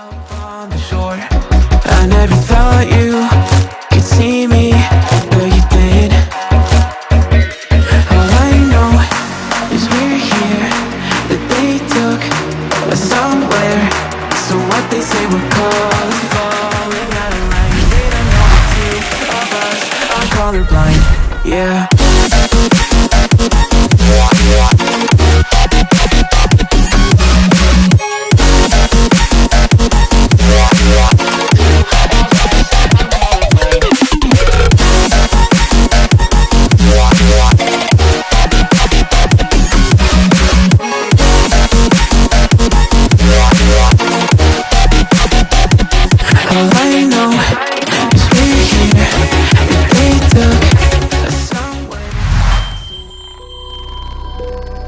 I never thought you could see me But you did. All I know is we're here That they took us somewhere. So what they say we're called Falling out of line. They don't know the two of us. Are colorblind Yeah you